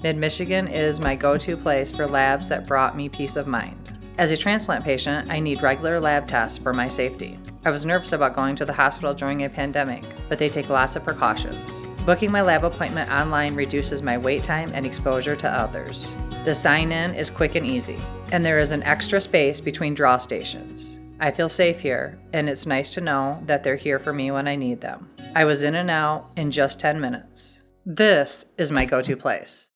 Mid Michigan is my go to place for labs that brought me peace of mind. As a transplant patient, I need regular lab tests for my safety. I was nervous about going to the hospital during a pandemic, but they take lots of precautions. Booking my lab appointment online reduces my wait time and exposure to others. The sign in is quick and easy, and there is an extra space between draw stations. I feel safe here, and it's nice to know that they're here for me when I need them. I was in and out in just 10 minutes. This is my go to place.